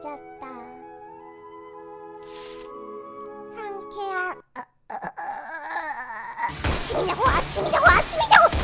늦었다. 상쾌한 아침이냐고 아침이냐고 아침이냐고